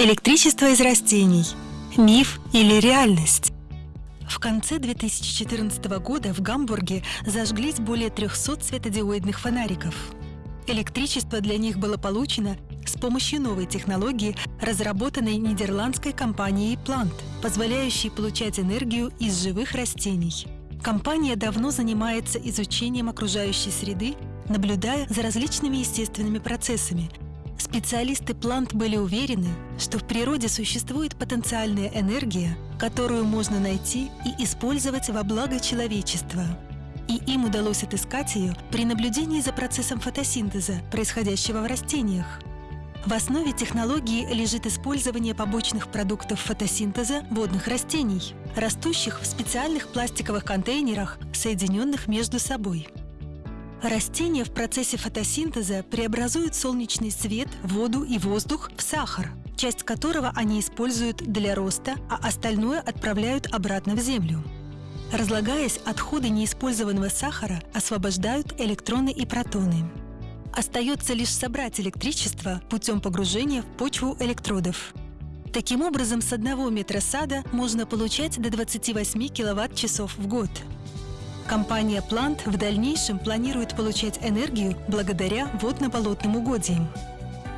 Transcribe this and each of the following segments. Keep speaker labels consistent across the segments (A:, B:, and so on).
A: Электричество из растений. Миф или реальность? В конце 2014 года в Гамбурге зажглись более 300 светодиодных фонариков. Электричество для них было получено с помощью новой технологии, разработанной нидерландской компанией Plant, позволяющей получать энергию из живых растений. Компания давно занимается изучением окружающей среды, наблюдая за различными естественными процессами – Специалисты Плант были уверены, что в природе существует потенциальная энергия, которую можно найти и использовать во благо человечества. И им удалось отыскать ее при наблюдении за процессом фотосинтеза, происходящего в растениях. В основе технологии лежит использование побочных продуктов фотосинтеза водных растений, растущих в специальных пластиковых контейнерах, соединенных между собой. Растения в процессе фотосинтеза преобразуют солнечный свет, воду и воздух в сахар, часть которого они используют для роста, а остальное отправляют обратно в землю. Разлагаясь, отходы неиспользованного сахара освобождают электроны и протоны. Остается лишь собрать электричество путем погружения в почву электродов. Таким образом, с одного метра сада можно получать до 28 киловатт-часов в год. Компания Plant в дальнейшем планирует получать энергию благодаря водно-болотным угодьям.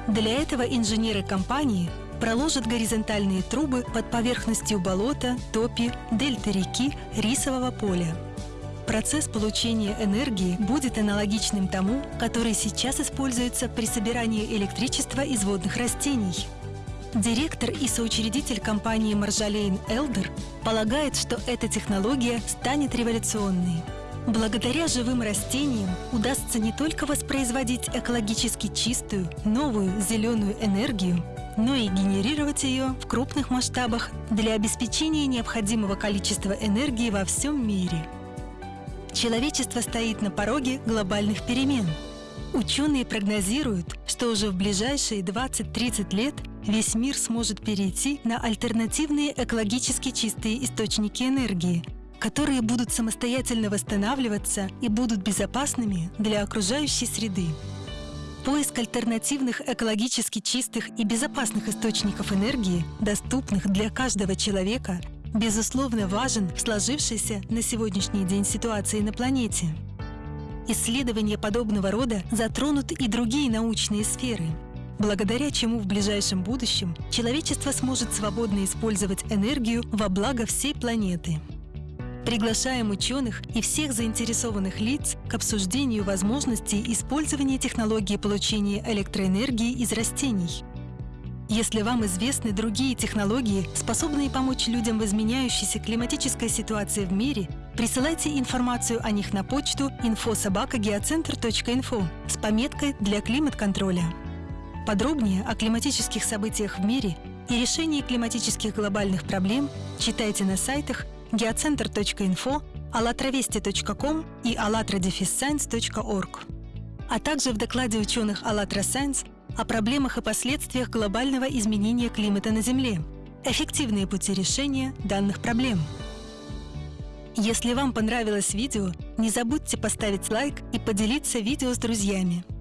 A: Для этого инженеры компании проложат горизонтальные трубы под поверхностью болота, топи, дельты реки, рисового поля. Процесс получения энергии будет аналогичным тому, который сейчас используется при собирании электричества из водных растений – Директор и соучредитель компании Маржалейн Элдер полагает, что эта технология станет революционной. Благодаря живым растениям удастся не только воспроизводить экологически чистую, новую зеленую энергию, но и генерировать ее в крупных масштабах для обеспечения необходимого количества энергии во всем мире. Человечество стоит на пороге глобальных перемен. Ученые прогнозируют, что уже в ближайшие 20-30 лет весь мир сможет перейти на альтернативные экологически чистые источники энергии, которые будут самостоятельно восстанавливаться и будут безопасными для окружающей среды. Поиск альтернативных экологически чистых и безопасных источников энергии, доступных для каждого человека, безусловно важен в сложившейся на сегодняшний день ситуации на планете. Исследования подобного рода затронут и другие научные сферы – благодаря чему в ближайшем будущем человечество сможет свободно использовать энергию во благо всей планеты. Приглашаем ученых и всех заинтересованных лиц к обсуждению возможностей использования технологии получения электроэнергии из растений. Если вам известны другие технологии, способные помочь людям в изменяющейся климатической ситуации в мире, присылайте информацию о них на почту info.sobaka.geocenter.info с пометкой «Для климат-контроля». Подробнее о климатических событиях в мире и решении климатических глобальных проблем читайте на сайтах geocenter.info, allatravesti.com и allatradefisscience.org, а также в докладе ученых АЛЛАТРА Science о проблемах и последствиях глобального изменения климата на Земле, эффективные пути решения данных проблем. Если вам понравилось видео, не забудьте поставить лайк и поделиться видео с друзьями –